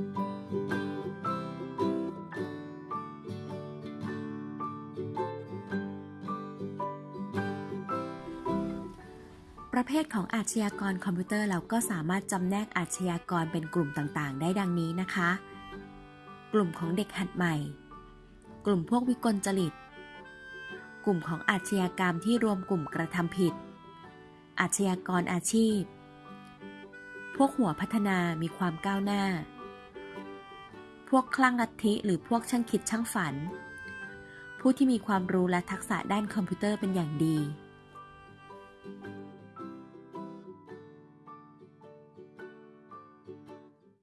ประเภทของอาชญากรคอมพิวเตอร์เราก็สามารถจำแนกอาชญากรเป็นกลุ่มต่างๆ ได้ดังนี้นะคะ กลุ่มของเด็กหัดใหม่ กลุ่มพวกวิกลจริต กลุ่มของอาชญากรรมที่รวมกลุ่มกระทำผิด อาชญากรอาชีพ พวกหัวพัฒนามีความก้าวหน้า พวกคลั่งลัทธิหรือพวกช่างคิดช่างฝัน ผู้ที่มีความรู้และทักษะด้านคอมพิวเตอร์เป็นอย่างดี